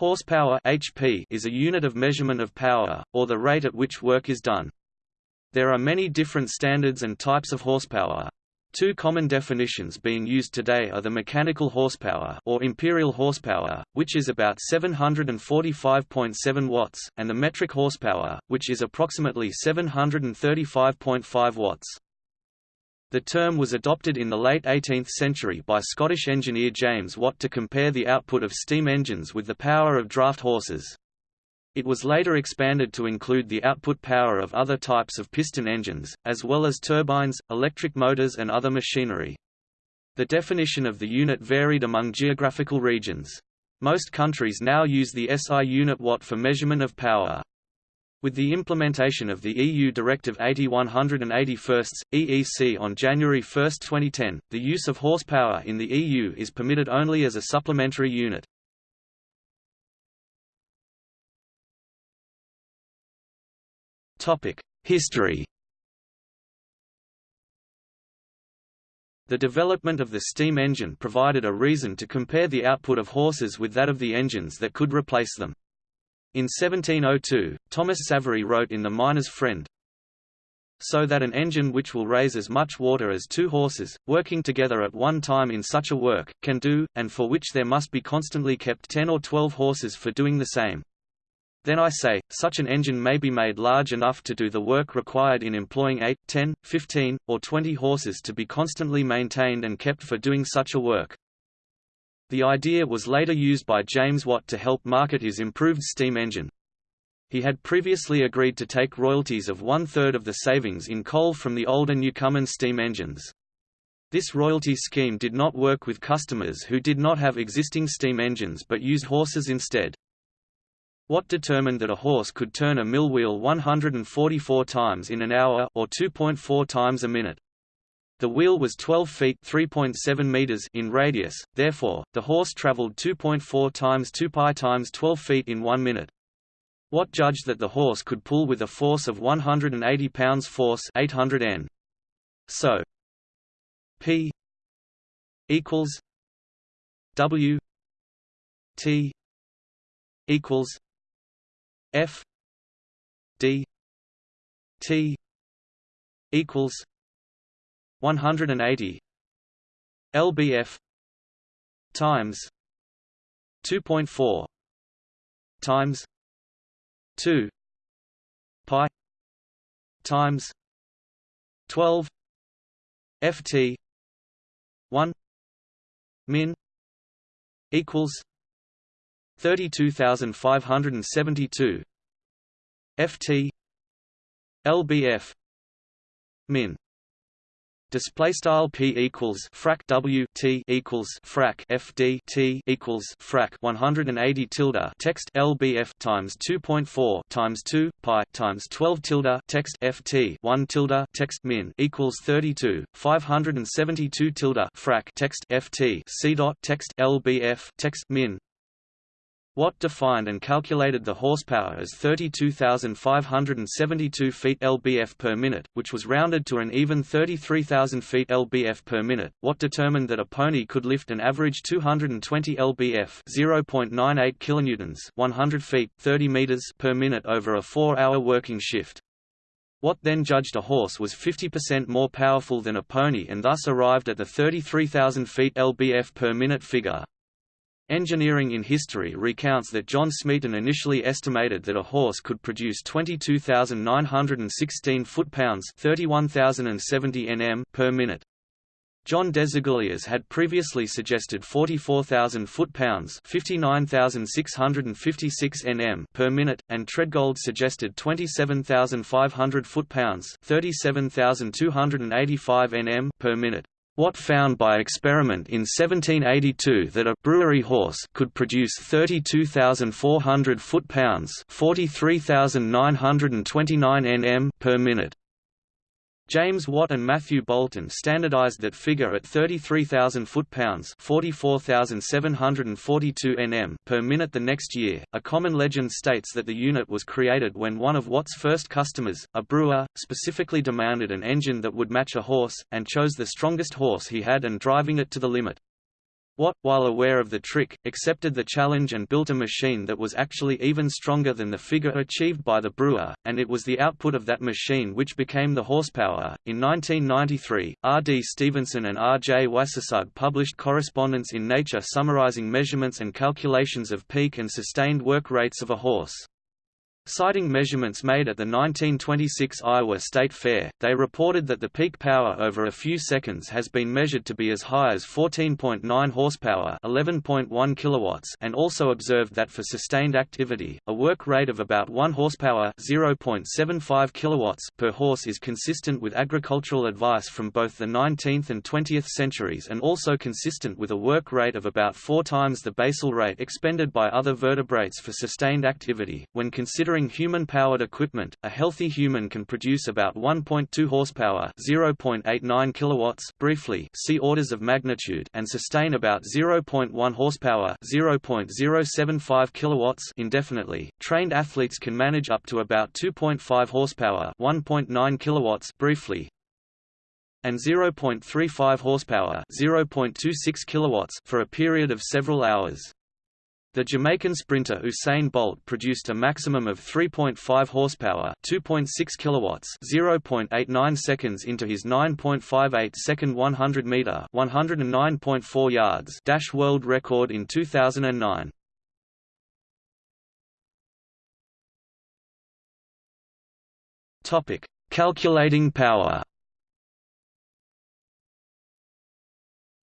Horsepower HP is a unit of measurement of power, or the rate at which work is done. There are many different standards and types of horsepower. Two common definitions being used today are the mechanical horsepower or imperial horsepower, which is about 745.7 watts, and the metric horsepower, which is approximately 735.5 watts. The term was adopted in the late 18th century by Scottish engineer James Watt to compare the output of steam engines with the power of draft horses. It was later expanded to include the output power of other types of piston engines, as well as turbines, electric motors and other machinery. The definition of the unit varied among geographical regions. Most countries now use the SI unit watt for measurement of power. With the implementation of the EU Directive 80/181 EEC on January 1, 2010, the use of horsepower in the EU is permitted only as a supplementary unit. History. The development of the steam engine provided a reason to compare the output of horses with that of the engines that could replace them. In 1702, Thomas Savery wrote in The Miner's Friend, so that an engine which will raise as much water as two horses, working together at one time in such a work, can do, and for which there must be constantly kept ten or twelve horses for doing the same. Then I say, such an engine may be made large enough to do the work required in employing eight, ten, fifteen, or 20 horses to be constantly maintained and kept for doing such a work. The idea was later used by James Watt to help market his improved steam engine. He had previously agreed to take royalties of one-third of the savings in coal from the older Newcomen steam engines. This royalty scheme did not work with customers who did not have existing steam engines but used horses instead. Watt determined that a horse could turn a mill wheel 144 times in an hour or 2.4 times a minute. The wheel was 12 feet (3.7 meters) in radius, therefore, the horse traveled 2.4 times 2 pi times 12 feet in 1 minute. Watt judged that the horse could pull with a force of 180 pounds force 800 n. So P equals W T equals F D T equals 180 lbf times 2.4 times 2 pi times 12 ft 1 min equals 32572 ft lbf min display style p equals frac w t equals frac f d t equals frac 180 tilde text lbf times 2.4 times 2 pi times 12 tilde text f t 1 tilde text min equals 32 572 tilde frac text f t c dot text lbf text min Watt defined and calculated the horsepower as 32,572 feet lbf per minute, which was rounded to an even 33,000 feet lbf per minute. Watt determined that a pony could lift an average 220 lbf (0.98 kilonewtons) 100 feet (30 meters) per minute over a 4-hour working shift. Watt then judged a horse was 50% more powerful than a pony and thus arrived at the 33,000 feet lbf per minute figure. Engineering in History recounts that John Smeaton initially estimated that a horse could produce 22,916 foot-pounds 31,070 nm per minute. John Desaguliers had previously suggested 44,000 foot-pounds 59,656 nm per minute, and Tredgold suggested 27,500 foot-pounds 37,285 nm per minute. Watt found by experiment in 1782 that a brewery horse could produce 32,400 foot-pounds 43,929 nm per minute. James Watt and Matthew Boulton standardized that figure at 33,000 foot-pounds (44,742 nm) per minute the next year. A common legend states that the unit was created when one of Watt's first customers, a brewer, specifically demanded an engine that would match a horse, and chose the strongest horse he had and driving it to the limit. Watt, while aware of the trick, accepted the challenge and built a machine that was actually even stronger than the figure achieved by the brewer, and it was the output of that machine which became the horsepower. In 1993, R. D. Stevenson and R. J. Wassersug published correspondence in Nature summarizing measurements and calculations of peak and sustained work rates of a horse. Citing measurements made at the 1926 Iowa State Fair, they reported that the peak power over a few seconds has been measured to be as high as 14.9 horsepower, 11.1 kilowatts, and also observed that for sustained activity, a work rate of about 1 horsepower, 0.75 kilowatts per horse is consistent with agricultural advice from both the 19th and 20th centuries and also consistent with a work rate of about 4 times the basal rate expended by other vertebrates for sustained activity. When considering Considering human-powered equipment, a healthy human can produce about 1.2 horsepower (0.89 kilowatts) briefly, see orders of magnitude, and sustain about 0.1 horsepower (0.075 kilowatts) indefinitely. Trained athletes can manage up to about 2.5 horsepower (1.9 kilowatts) briefly, and 0.35 horsepower (0.26 kilowatts) for a period of several hours. The Jamaican sprinter Usain Bolt produced a maximum of 3.5 horsepower, 2.6 kilowatts, 0.89 seconds into his 9.58 second 100 meter, 109.4 yards dash world record in 2009. Topic: Calculating power.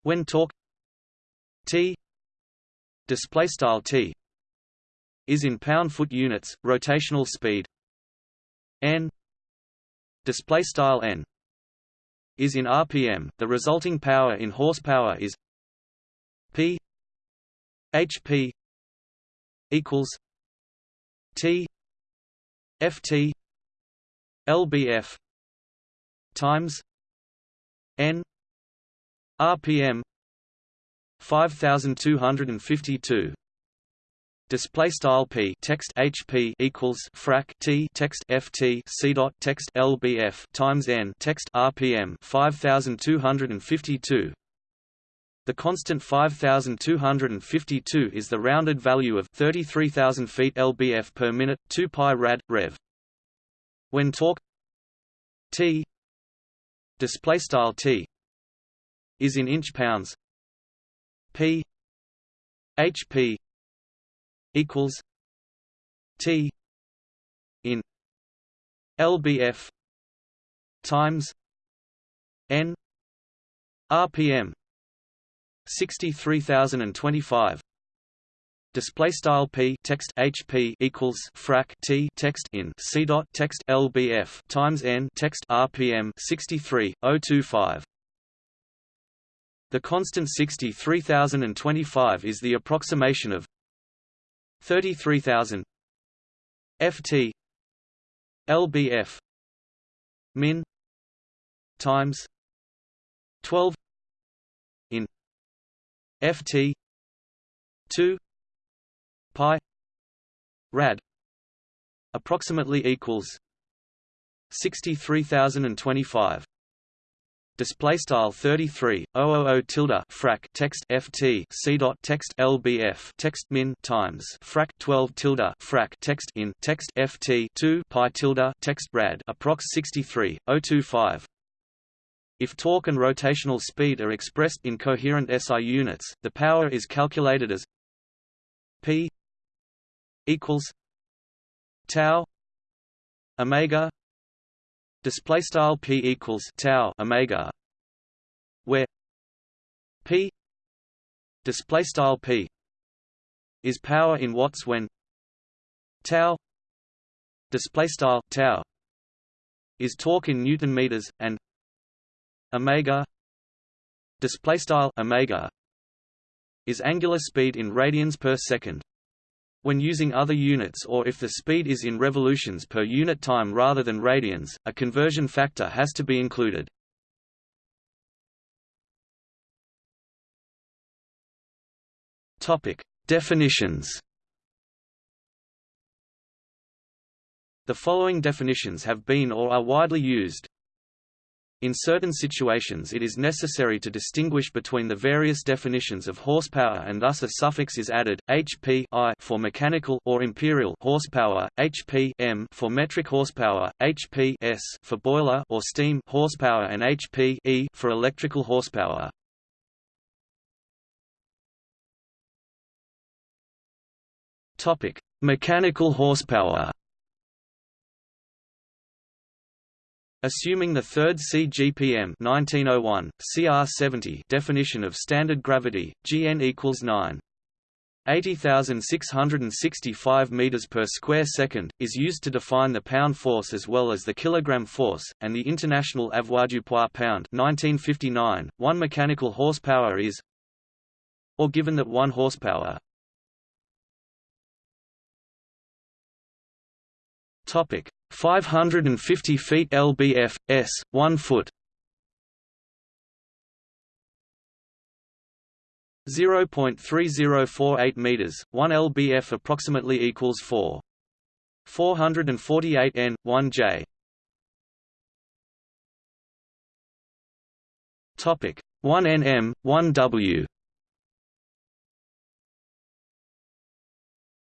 When torque T display style t is in pound foot units rotational speed n display style n is in rpm the resulting power in horsepower is p hp equals t ft lbf times n rpm 5252 display style p text hp equals frac t text ft c dot text lbf times n text rpm 5252 the constant 5252 is the rounded value of 33000 feet lbf per minute 2 pi rad rev. When torque t display style t is in inch pounds P HP equals T in LBF times N RPM 63025 Display style p text hp equals frac t text in c dot text lbf times n text rpm 63025. The constant 63025 is the approximation of 33000 ft lbf min times 12 in ft 2 pi rad approximately equals 63025 display style 33 tilde frac text ft c dot text lbf text min times frac 12 tilde frac text in text ft 2 pi tilde text rad approx 63 025 if torque and rotational speed are expressed in coherent SI units, the power is calculated as P equals tau omega display style p equals tau omega where p display style p is power in watts when tau display style tau is torque in newton meters and omega display style omega is angular speed in radians per second when using other units or if the speed is in revolutions per unit time rather than radians, a conversion factor has to be included. Topic: Definitions. The following definitions have been or are widely used. In certain situations it is necessary to distinguish between the various definitions of horsepower and thus a suffix is added, HP I for mechanical or imperial horsepower, HP M for metric horsepower, HP S for boiler or steam horsepower and HP E for electrical horsepower. Mechanical horsepower. Assuming the third CGPM 1901, CR70 definition of standard gravity, Gn equals 9. 80,665 meters per square second is used to define the pound force as well as the kilogram force, and the international avoirdupois pound 1959. One mechanical horsepower is, or given that one horsepower. Topic 550 feet lbf, s, 1 foot 0.3048 meters, 1 lbf approximately equals 4. 448 n, 1 j. Topic 1 nm, 1 w.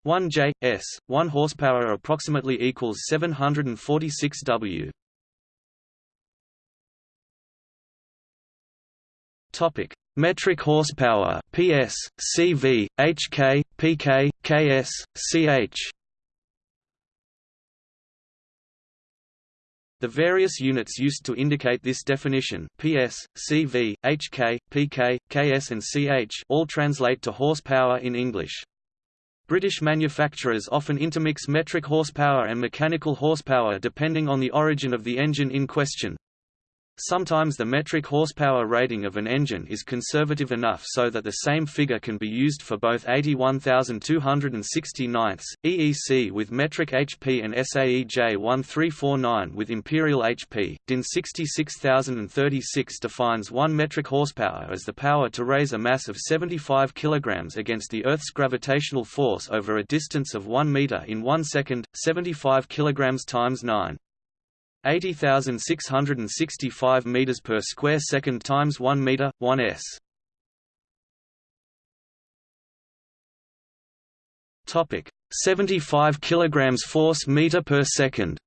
1 J S 1 horsepower approximately equals 746 W. Topic: Metric horsepower PS, CV, HK, PK, KS, CH. The various units used to indicate this definition PS, CV, HK, PK, KS and CH all translate to horsepower in English. British manufacturers often intermix metric horsepower and mechanical horsepower depending on the origin of the engine in question. Sometimes the metric horsepower rating of an engine is conservative enough so that the same figure can be used for both 81,269 EEC with metric HP and SAE J1349 with imperial HP. DIN 66036 defines 1 metric horsepower as the power to raise a mass of 75 kg against the Earth's gravitational force over a distance of 1 meter in 1 second, 75 kg times 9. 80,665 meters per square second times 1 meter 1 s. Topic 75 kilograms force meter per second.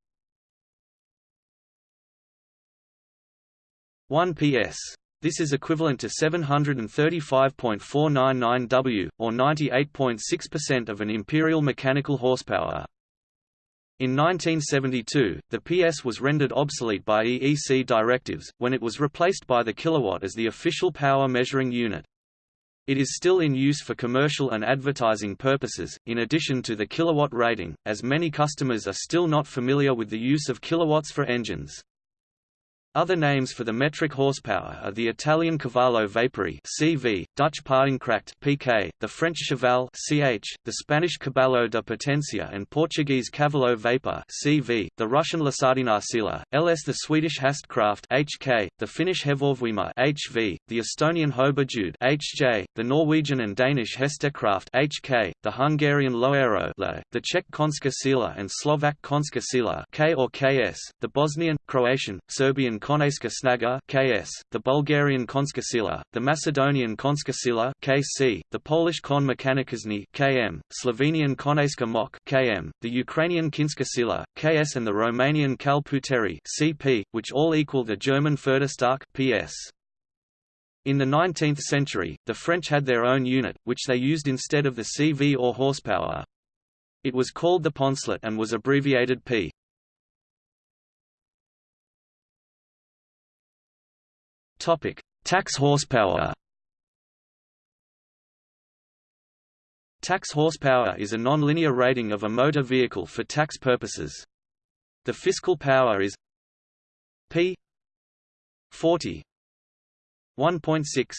1 ps. This is equivalent to 735.499 W, or 98.6% of an imperial mechanical horsepower. In 1972, the PS was rendered obsolete by EEC directives, when it was replaced by the kilowatt as the official power measuring unit. It is still in use for commercial and advertising purposes, in addition to the kilowatt rating, as many customers are still not familiar with the use of kilowatts for engines. Other names for the metric horsepower are the Italian cavallo vapori (CV), Dutch paardenkracht (PK), the French cheval (CH), the Spanish caballo de potencia and Portuguese cavallo vapor (CV), the Russian Losardina sila, LS, the Swedish Hästkraft (HK), the Finnish Hevosvoima (HV), the Estonian Hobajud (HJ), the Norwegian and Danish Hestekraft (HK), the Hungarian Loero the Czech Konska sila and Slovak Konska sila (K or KS), the Bosnian, Croatian, Serbian Konejska snaga (KS), the Bulgarian Konska sila, the Macedonian Konska sila (KC), the Polish Kon (KM), Slovenian Konejska moc (KM), the Ukrainian Kinska sila (KS), and the Romanian Kal Puteri (CP), which all equal the German Pferdestärke (PS). In the 19th century, the French had their own unit, which they used instead of the CV or horsepower. It was called the Poncelet and was abbreviated P. Topic: Tax horsepower. Tax horsepower is a non-linear rating of a motor vehicle for tax purposes. The fiscal power is P 40 1.6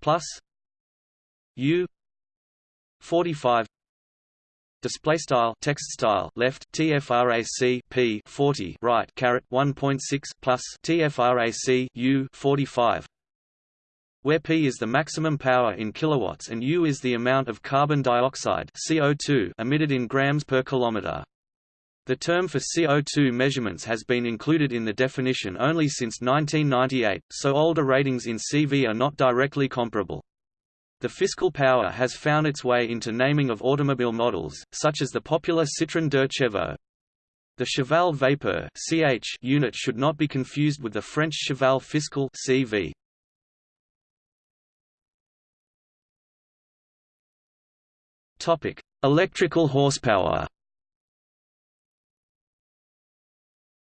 plus U 45 Display style text style left tfrac p 40 right caret 1.6 plus tfrac u 45 where P is the maximum power in kilowatts and U is the amount of carbon dioxide CO2 emitted in grams per kilometer. The term for CO2 measurements has been included in the definition only since 1998, so older ratings in CV are not directly comparable. The fiscal power has found its way into naming of automobile models, such as the popular Citroën Chevaux. The Cheval Vapeur (CH) unit should not be confused with the French Cheval Fiscal (CV). Topic: Electrical horsepower.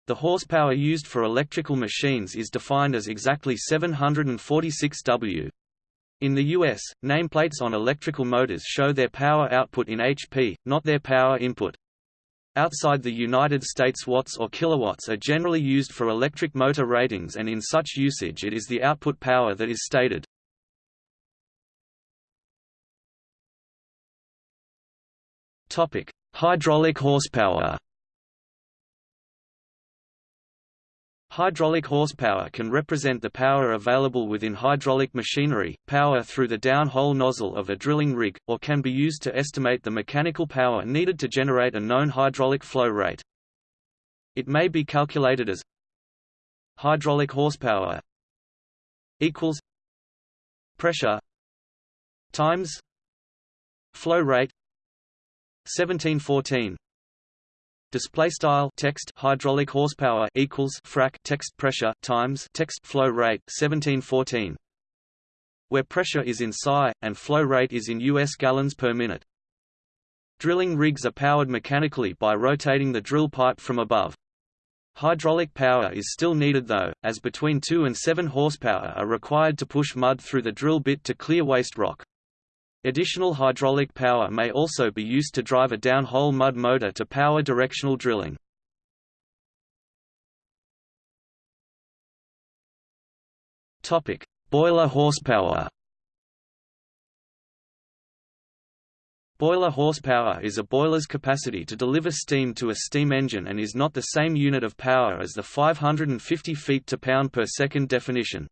The horsepower used for electrical machines is defined as exactly 746 W. In the US, nameplates on electrical motors show their power output in HP, not their power input. Outside the United States watts or kilowatts are generally used for electric motor ratings and in such usage it is the output power that is stated. Hydraulic horsepower Hydraulic horsepower can represent the power available within hydraulic machinery, power through the down-hole nozzle of a drilling rig, or can be used to estimate the mechanical power needed to generate a known hydraulic flow rate. It may be calculated as hydraulic horsepower equals pressure times flow rate 1714 display style text hydraulic horsepower equals frac text pressure times text flow rate 1714 where pressure is in psi and flow rate is in US gallons per minute. Drilling rigs are powered mechanically by rotating the drill pipe from above. Hydraulic power is still needed though, as between 2 and 7 horsepower are required to push mud through the drill bit to clear waste rock. Additional hydraulic power may also be used to drive a downhole mud motor to power directional drilling. Topic: Boiler horsepower. Boiler horsepower is a boiler's capacity to deliver steam to a steam engine and is not the same unit of power as the 550 feet to pound per second definition.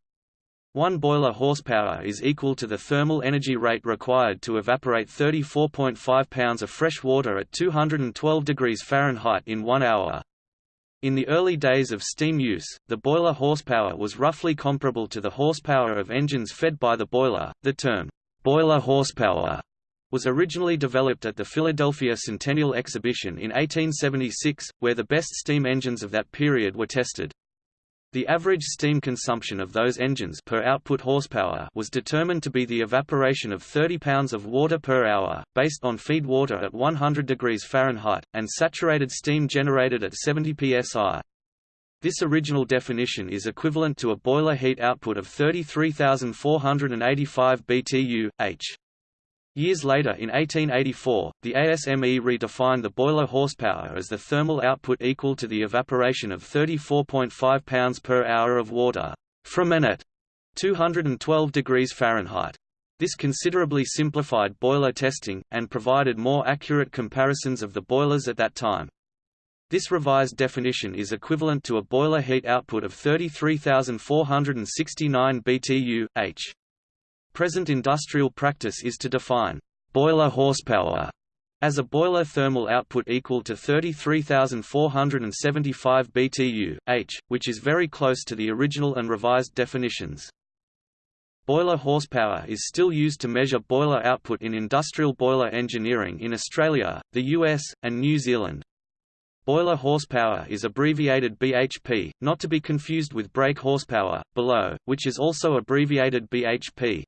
One boiler horsepower is equal to the thermal energy rate required to evaporate 34.5 pounds of fresh water at 212 degrees Fahrenheit in one hour. In the early days of steam use, the boiler horsepower was roughly comparable to the horsepower of engines fed by the boiler. The term, boiler horsepower, was originally developed at the Philadelphia Centennial Exhibition in 1876, where the best steam engines of that period were tested. The average steam consumption of those engines per output horsepower was determined to be the evaporation of 30 pounds of water per hour, based on feed water at 100 degrees Fahrenheit, and saturated steam generated at 70 psi. This original definition is equivalent to a boiler heat output of 33,485 BTU, h. Years later in 1884, the ASME redefined the boiler horsepower as the thermal output equal to the evaporation of 34.5 pounds per hour of water from at 212 degrees Fahrenheit. This considerably simplified boiler testing, and provided more accurate comparisons of the boilers at that time. This revised definition is equivalent to a boiler heat output of 33,469 BTU, h. Present industrial practice is to define boiler horsepower as a boiler thermal output equal to 33,475 BTU, h, which is very close to the original and revised definitions. Boiler horsepower is still used to measure boiler output in industrial boiler engineering in Australia, the US, and New Zealand. Boiler horsepower is abbreviated BHP, not to be confused with brake horsepower, below, which is also abbreviated BHP.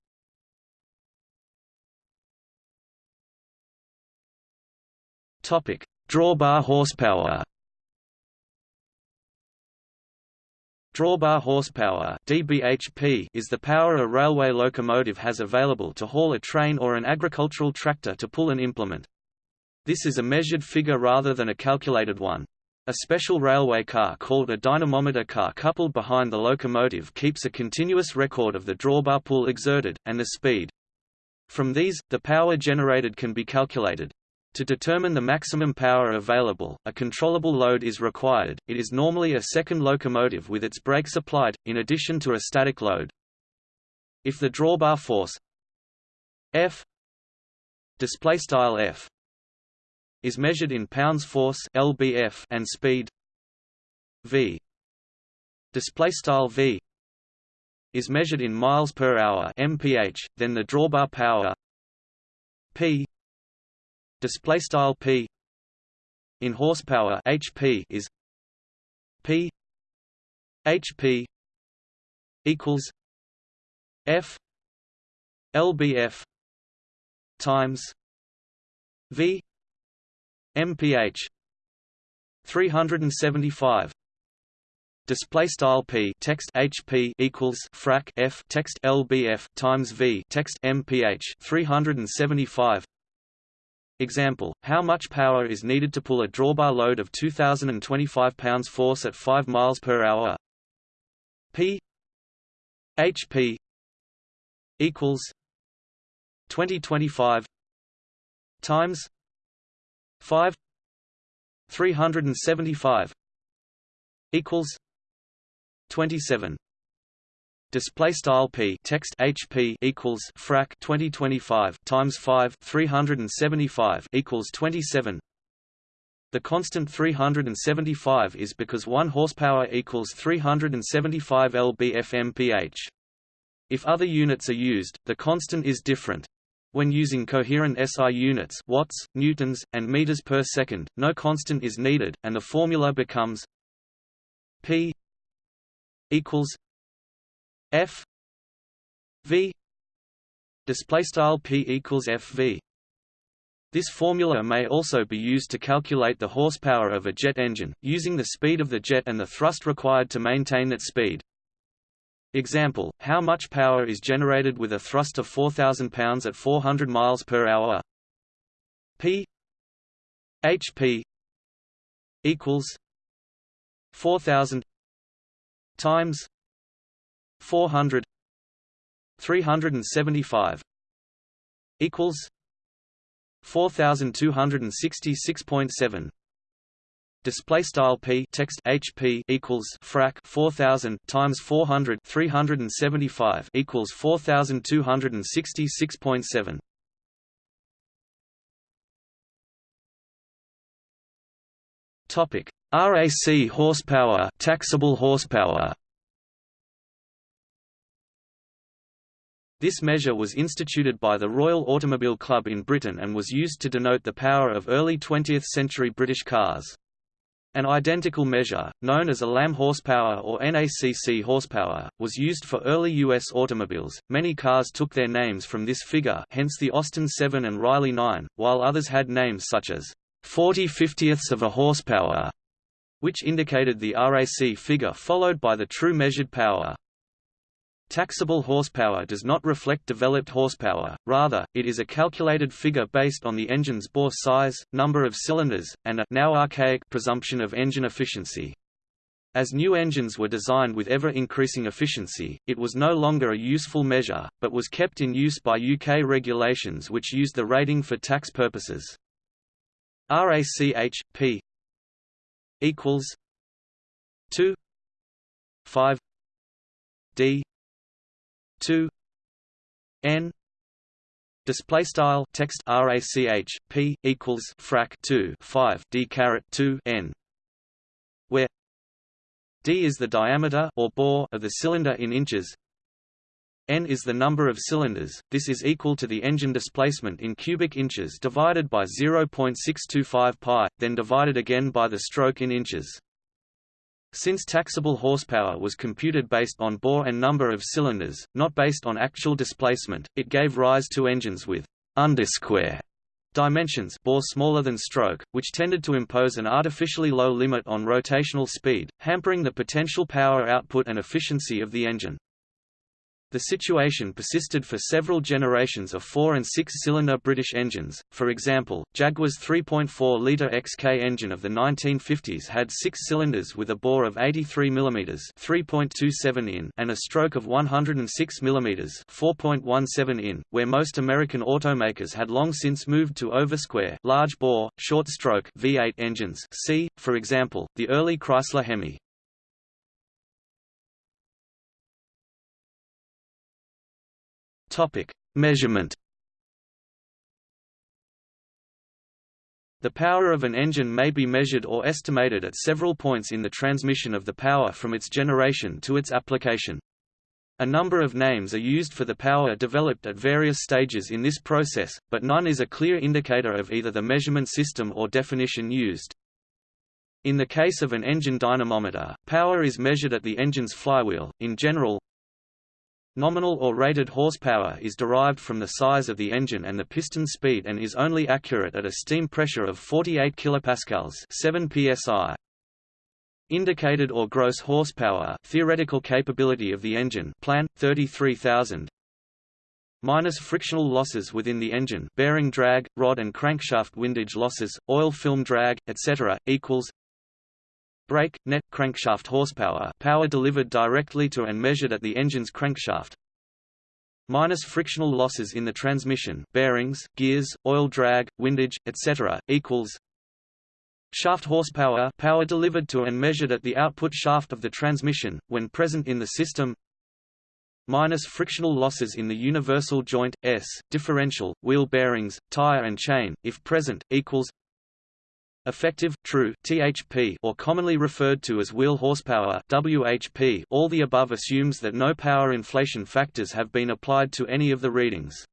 Topic: Drawbar horsepower. Drawbar horsepower (dBHP) is the power a railway locomotive has available to haul a train or an agricultural tractor to pull an implement. This is a measured figure rather than a calculated one. A special railway car called a dynamometer car coupled behind the locomotive keeps a continuous record of the drawbar pull exerted, and the speed. From these, the power generated can be calculated. To determine the maximum power available, a controllable load is required. It is normally a second locomotive with its brakes applied, in addition to a static load. If the drawbar force F F is measured in pounds force lbf and speed v display style v is measured in miles per hour mph then the drawbar power p display style p. In horsepower hp is p. Hp equals f lbf times v mph 375 display style p text hp equals frac f text lbf times v text mph 375 Example, how much power is needed to pull a drawbar load of 2025 pounds force at 5 miles per hour? P HP equals 2025 times 5 375 equals 27 display style p text hp equals frac 2025 times 5 375 equals 27 the constant 375 is because 1 horsepower equals 375 lb-f-mph if other units are used the constant is different. When using coherent SI units watts, newtons, and meters per second, no constant is needed, and the formula becomes P equals F V display style P equals FV. This formula may also be used to calculate the horsepower of a jet engine, using the speed of the jet and the thrust required to maintain that speed. Example, how much power is generated with a thrust of 4,000 pounds at 400 miles per hour? P HP equals 4,000 times 400 375 equals 4266.7 display style p text hp equals frac 4000 times 400 375 equals 4266.7 topic. RAC horsepower taxable horsepower This measure was instituted by the Royal Automobile Club in Britain and was used to denote the power of early 20th-century British cars. An identical measure, known as a ALAM horsepower or NACC horsepower, was used for early U.S. automobiles. Many cars took their names from this figure hence the Austin 7 and Riley 9, while others had names such as 40 50ths of a horsepower, which indicated the RAC figure followed by the true measured power. Taxable horsepower does not reflect developed horsepower, rather, it is a calculated figure based on the engine's bore size, number of cylinders, and a now archaic presumption of engine efficiency. As new engines were designed with ever-increasing efficiency, it was no longer a useful measure, but was kept in use by UK regulations which used the rating for tax purposes. RACH, P equals 2 5 D two N display style text rach p equals frac 2 5 d caret 2 n where d is the diameter or bore of the cylinder in inches n is the number of cylinders. This is equal to the engine displacement in cubic inches divided by 0.625 pi then divided again by the stroke in inches since taxable horsepower was computed based on bore and number of cylinders, not based on actual displacement, it gave rise to engines with undersquare dimensions bore smaller than stroke, which tended to impose an artificially low limit on rotational speed, hampering the potential power output and efficiency of the engine. The situation persisted for several generations of four- and six-cylinder British engines, for example, Jaguar's 3.4-litre XK engine of the 1950s had six cylinders with a bore of 83 mm 3.27 in and a stroke of 106 mm 4.17 in, where most American automakers had long since moved to oversquare large bore, short stroke V8 engines see, for example, the early Chrysler Hemi. Topic: Measurement. The power of an engine may be measured or estimated at several points in the transmission of the power from its generation to its application. A number of names are used for the power developed at various stages in this process, but none is a clear indicator of either the measurement system or definition used. In the case of an engine dynamometer, power is measured at the engine's flywheel. In general, Nominal or rated horsepower is derived from the size of the engine and the piston speed and is only accurate at a steam pressure of 48 kilopascals, 7 psi. Indicated or gross horsepower, theoretical capability of the engine, plan 33,000. Minus frictional losses within the engine, bearing drag, rod and crankshaft windage losses, oil film drag, etc. equals brake, net, crankshaft horsepower power delivered directly to and measured at the engine's crankshaft minus frictional losses in the transmission bearings, gears, oil drag, windage, etc., equals shaft horsepower power delivered to and measured at the output shaft of the transmission, when present in the system minus frictional losses in the universal joint, S, differential, wheel bearings, tire and chain, if present, equals Effective, true THP or commonly referred to as wheel horsepower WHP all the above assumes that no power inflation factors have been applied to any of the readings.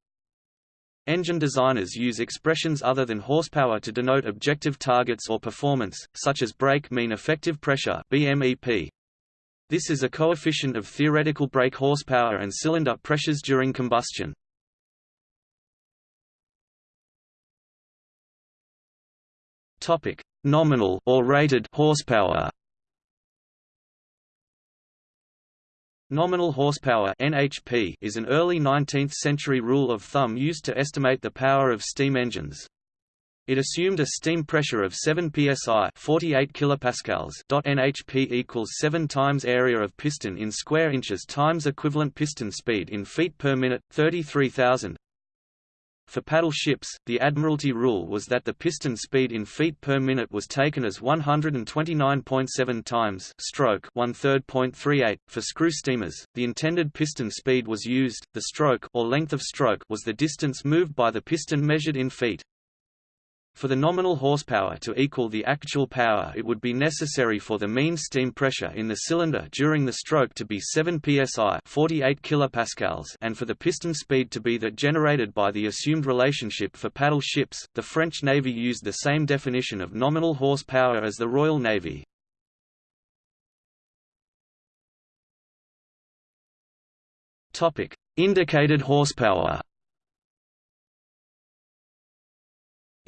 Engine designers use expressions other than horsepower to denote objective targets or performance, such as brake mean effective pressure BMEP. This is a coefficient of theoretical brake horsepower and cylinder pressures during combustion. Topic: Nominal or rated horsepower. Nominal horsepower (NHP) is an early 19th-century rule of thumb used to estimate the power of steam engines. It assumed a steam pressure of 7 psi, 48 kilopascals. NHP equals 7 times area of piston in square inches times equivalent piston speed in feet per minute, 33,000. For paddle ships, the Admiralty rule was that the piston speed in feet per minute was taken as 129.7 times stroke 1/3.38. For screw steamers, the intended piston speed was used. The stroke or length of stroke was the distance moved by the piston measured in feet. For the nominal horsepower to equal the actual power it would be necessary for the mean steam pressure in the cylinder during the stroke to be 7 psi 48 kilopascals and for the piston speed to be that generated by the assumed relationship for paddle ships. The French Navy used the same definition of nominal horsepower as the Royal Navy. Topic: Indicated horsepower.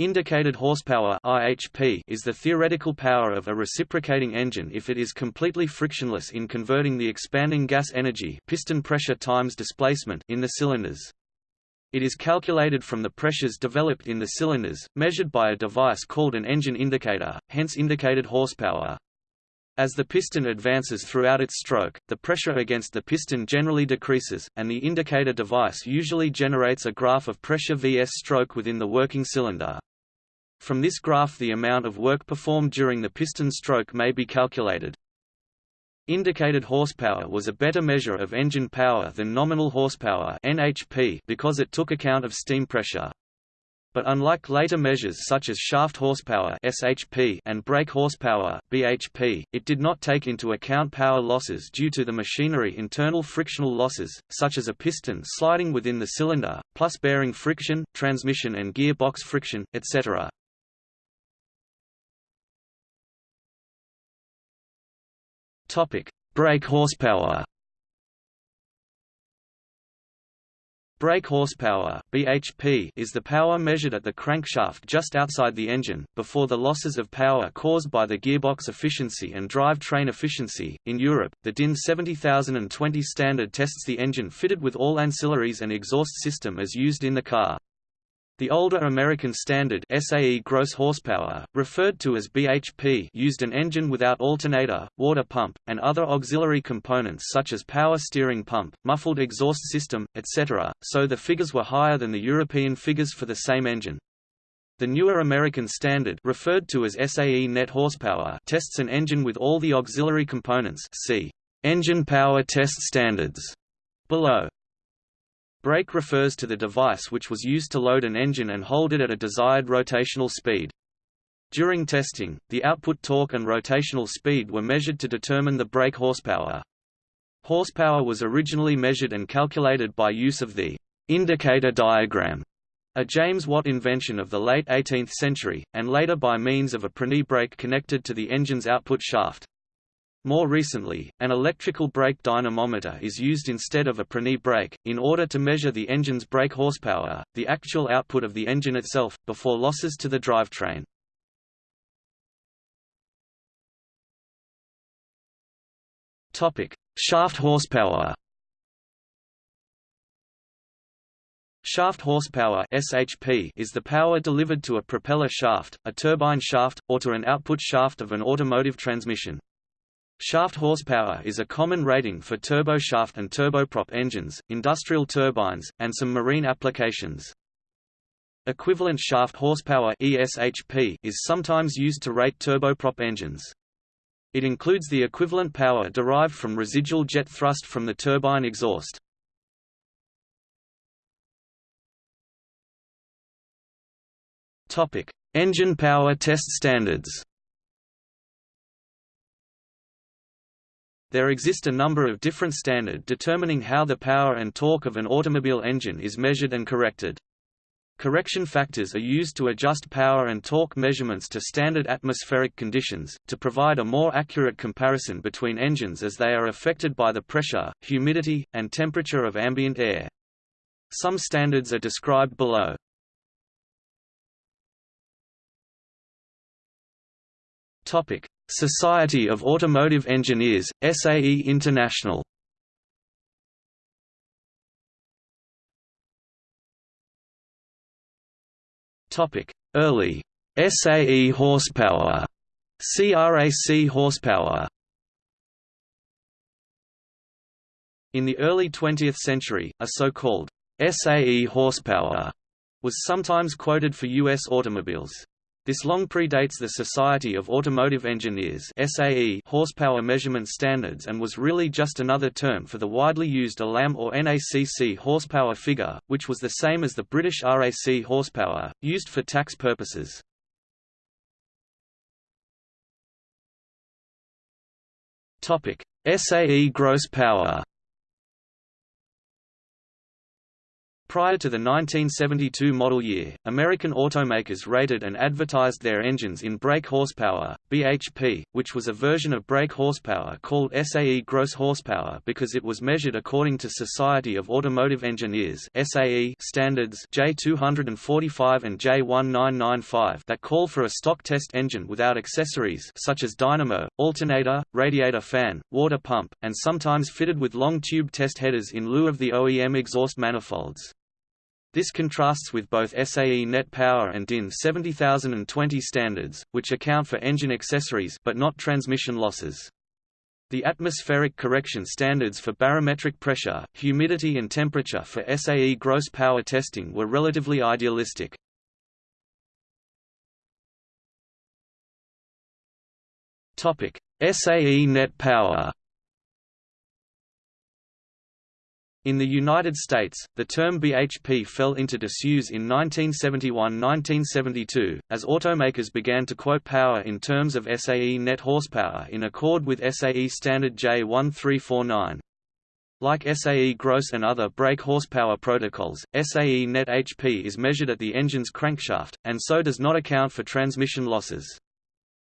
Indicated horsepower IHP is the theoretical power of a reciprocating engine if it is completely frictionless in converting the expanding gas energy piston pressure times displacement in the cylinders. It is calculated from the pressures developed in the cylinders, measured by a device called an engine indicator, hence indicated horsepower. As the piston advances throughout its stroke, the pressure against the piston generally decreases, and the indicator device usually generates a graph of pressure vs stroke within the working cylinder. From this graph the amount of work performed during the piston stroke may be calculated. Indicated horsepower was a better measure of engine power than nominal horsepower NHP because it took account of steam pressure. But unlike later measures such as shaft horsepower SHP and brake horsepower BHP, it did not take into account power losses due to the machinery internal frictional losses, such as a piston sliding within the cylinder, plus bearing friction, transmission and gearbox friction, etc. Topic: Brake horsepower. Brake horsepower (BHP) is the power measured at the crankshaft just outside the engine before the losses of power caused by the gearbox efficiency and drive-train efficiency. In Europe, the DIN 70020 standard tests the engine fitted with all ancillaries and exhaust system as used in the car. The older American standard SAE gross horsepower, referred to as BHP used an engine without alternator, water pump, and other auxiliary components such as power steering pump, muffled exhaust system, etc., so the figures were higher than the European figures for the same engine. The newer American standard referred to as SAE net horsepower tests an engine with all the auxiliary components see Engine Power Test Standards below. Brake refers to the device which was used to load an engine and hold it at a desired rotational speed. During testing, the output torque and rotational speed were measured to determine the brake horsepower. Horsepower was originally measured and calculated by use of the indicator diagram, a James Watt invention of the late 18th century, and later by means of a Prony brake connected to the engine's output shaft. More recently, an electrical brake dynamometer is used instead of a Prony brake, in order to measure the engine's brake horsepower, the actual output of the engine itself, before losses to the drivetrain. Shaft horsepower Shaft horsepower SHP is the power delivered to a propeller shaft, a turbine shaft, or to an output shaft of an automotive transmission. Shaft horsepower is a common rating for turboshaft and turboprop engines, industrial turbines, and some marine applications. Equivalent shaft horsepower ESHP is sometimes used to rate turboprop engines. It includes the equivalent power derived from residual jet thrust from the turbine exhaust. Topic: Engine power test standards. There exist a number of different standard determining how the power and torque of an automobile engine is measured and corrected. Correction factors are used to adjust power and torque measurements to standard atmospheric conditions, to provide a more accurate comparison between engines as they are affected by the pressure, humidity, and temperature of ambient air. Some standards are described below. Topic: Society of Automotive Engineers, SAE International Topic: Early SAE horsepower CRAC horsepower In the early 20th century, a so-called SAE horsepower was sometimes quoted for U.S. automobiles. This long predates the Society of Automotive Engineers SAE horsepower measurement standards and was really just another term for the widely used ALAM or NACC horsepower figure, which was the same as the British RAC horsepower, used for tax purposes. SAE gross power Prior to the 1972 model year, American automakers rated and advertised their engines in brake horsepower, BHP, which was a version of brake horsepower called SAE gross horsepower because it was measured according to Society of Automotive Engineers SAE standards J245 and J1995 that call for a stock test engine without accessories such as dynamo, alternator, radiator fan, water pump, and sometimes fitted with long tube test headers in lieu of the OEM exhaust manifolds. This contrasts with both SAE net power and DIN 70020 standards, which account for engine accessories but not transmission losses. The atmospheric correction standards for barometric pressure, humidity and temperature for SAE gross power testing were relatively idealistic. SAE net power In the United States, the term BHP fell into disuse in 1971–1972, as automakers began to quote power in terms of SAE net horsepower in accord with SAE standard J1349. Like SAE gross and other brake horsepower protocols, SAE net HP is measured at the engine's crankshaft, and so does not account for transmission losses.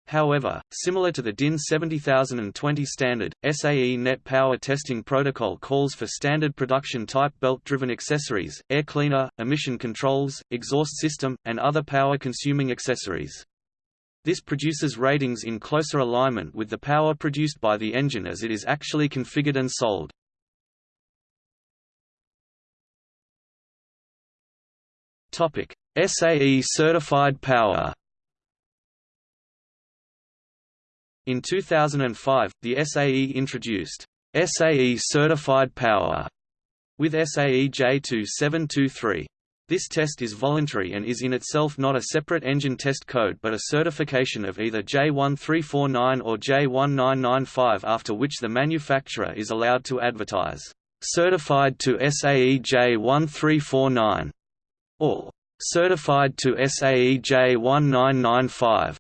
However, similar to the DIN 70020 standard, SAE net power testing protocol calls for standard production type belt-driven accessories, air cleaner, emission controls, exhaust system, and other power-consuming accessories. This produces ratings in closer alignment with the power produced by the engine as it is actually configured and sold. SAE certified power In 2005, the SAE introduced SAE Certified Power with SAE J2723. This test is voluntary and is in itself not a separate engine test code but a certification of either J1349 or J1995 after which the manufacturer is allowed to advertise, "...certified to SAE J1349", or "...certified to SAE J1995".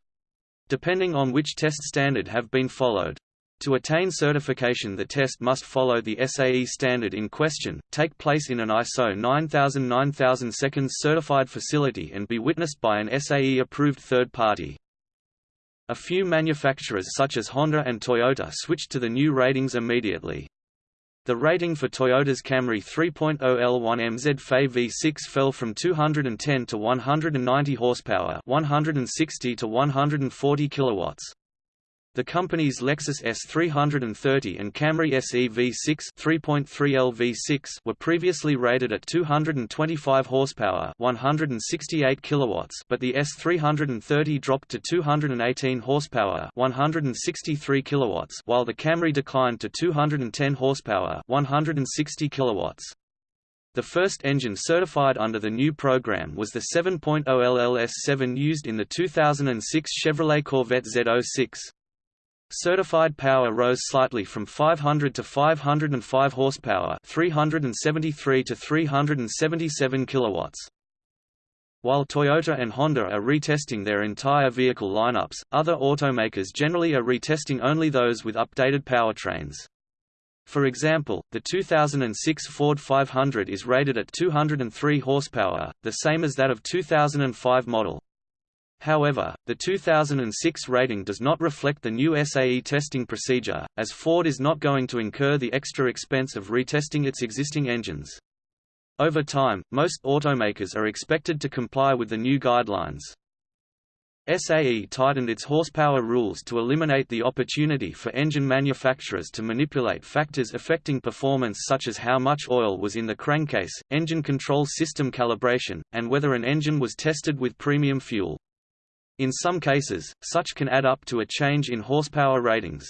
Depending on which test standard have been followed. To attain certification the test must follow the SAE standard in question, take place in an ISO 9000-9000 seconds certified facility and be witnessed by an SAE-approved third party. A few manufacturers such as Honda and Toyota switched to the new ratings immediately. The rating for Toyota's Camry 3.0 L1 MZ FE V6 fell from 210 to 190 horsepower, 160 to 140 kilowatts. The company's Lexus S330 and Camry SE V6 3.3L V6 were previously rated at 225 horsepower, 168 kilowatts, but the S330 dropped to 218 horsepower, 163 kilowatts, while the Camry declined to 210 horsepower, 160 kilowatts. The first engine certified under the new program was the 7.0 LLS7 used in the 2006 Chevrolet Corvette Z06. Certified power rose slightly from 500 to 505 horsepower, 373 to 377 kilowatts. While Toyota and Honda are retesting their entire vehicle lineups, other automakers generally are retesting only those with updated powertrains. For example, the 2006 Ford 500 is rated at 203 horsepower, the same as that of 2005 model. However, the 2006 rating does not reflect the new SAE testing procedure, as Ford is not going to incur the extra expense of retesting its existing engines. Over time, most automakers are expected to comply with the new guidelines. SAE tightened its horsepower rules to eliminate the opportunity for engine manufacturers to manipulate factors affecting performance such as how much oil was in the crankcase, engine control system calibration, and whether an engine was tested with premium fuel. In some cases, such can add up to a change in horsepower ratings.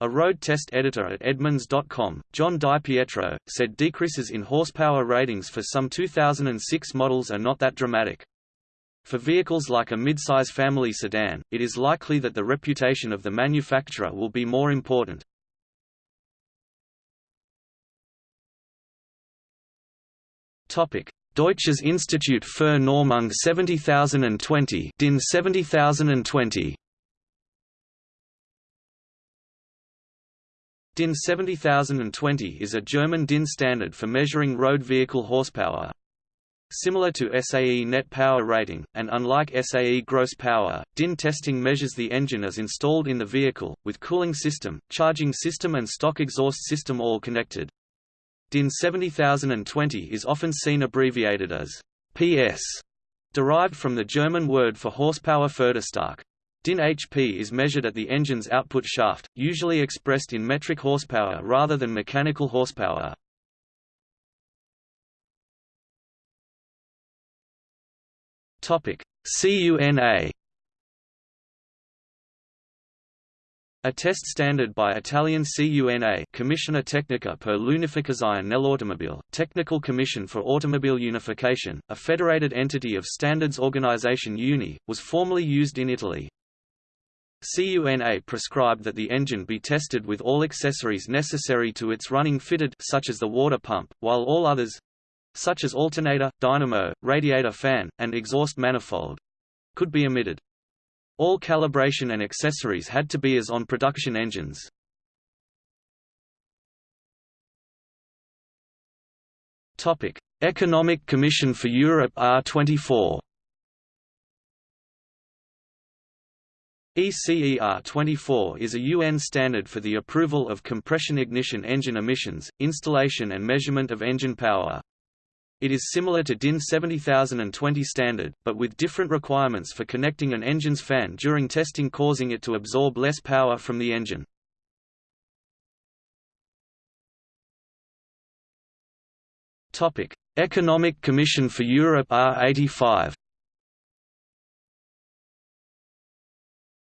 A road test editor at Edmunds.com, John DiPietro, said decreases in horsepower ratings for some 2006 models are not that dramatic. For vehicles like a midsize family sedan, it is likely that the reputation of the manufacturer will be more important. Deutsches Institut für Normung 70020 DIN 70020 DIN 70020 is a German DIN standard for measuring road vehicle horsepower. Similar to SAE net power rating, and unlike SAE gross power, DIN testing measures the engine as installed in the vehicle, with cooling system, charging system and stock exhaust system all connected. DIN 70020 is often seen abbreviated as PS, derived from the German word for horsepower Pferdestärke. DIN HP is measured at the engine's output shaft, usually expressed in metric horsepower rather than mechanical horsepower. CUNA A test standard by Italian CUNA Commissione Tecnica per l'Unificazione nell'Automobile, Technical Commission for Automobile Unification, a federated entity of Standards Organization UNI, was formerly used in Italy. CUNA prescribed that the engine be tested with all accessories necessary to its running fitted such as the water pump, while all others—such as alternator, dynamo, radiator fan, and exhaust manifold, could be omitted. All calibration and accessories had to be as on production engines. Topic: Economic Commission for Europe R24. ECE R24 is a UN standard for the approval of compression ignition engine emissions, installation and measurement of engine power. It is similar to DIN 70020 standard, but with different requirements for connecting an engine's fan during testing causing it to absorb less power from the engine. Economic Commission for Europe R85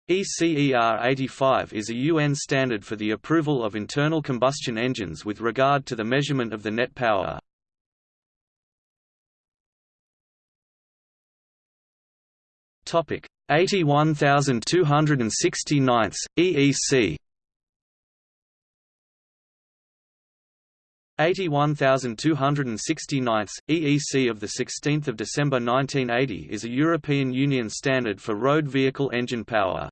ECER 85 is a UN standard for the approval of internal combustion engines with regard to the measurement of the net power. 81269 EEC 81269 EEC of the 16th of December 1980 is a European Union standard for road vehicle engine power.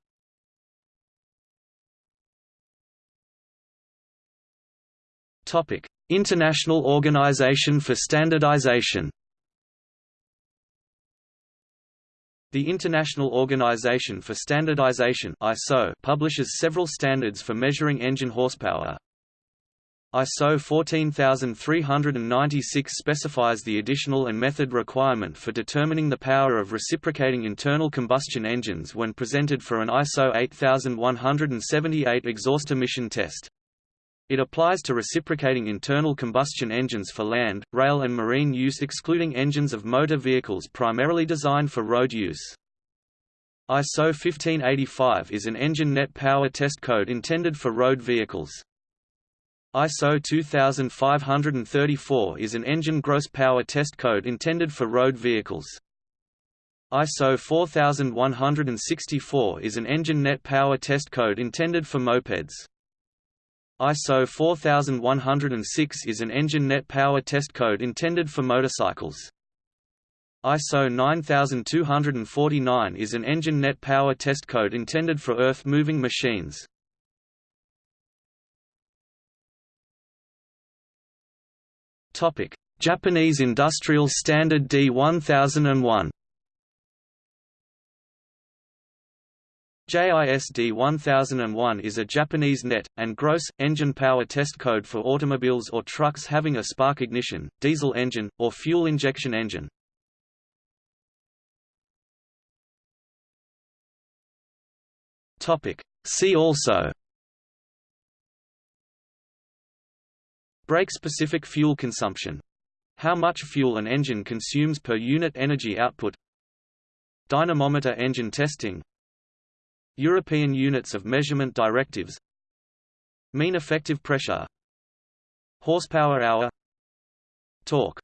Topic: International Organization for Standardization The International Organization for Standardization ISO publishes several standards for measuring engine horsepower. ISO 14396 specifies the additional and method requirement for determining the power of reciprocating internal combustion engines when presented for an ISO 8178 exhaust emission test. It applies to reciprocating internal combustion engines for land, rail and marine use excluding engines of motor vehicles primarily designed for road use. ISO 1585 is an engine net power test code intended for road vehicles. ISO 2534 is an engine gross power test code intended for road vehicles. ISO 4164 is an engine net power test code intended for mopeds. ISO 4106 is an engine net power test code intended for motorcycles. ISO 9249 is an engine net power test code intended for earth-moving machines. Japanese Industrial Standard D1001. JISD 1001 is a Japanese net, and gross, engine power test code for automobiles or trucks having a spark ignition, diesel engine, or fuel injection engine. See also Brake-specific fuel consumption. How much fuel an engine consumes per unit energy output Dynamometer engine testing European Units of Measurement Directives. Mean effective pressure. Horsepower hour. Torque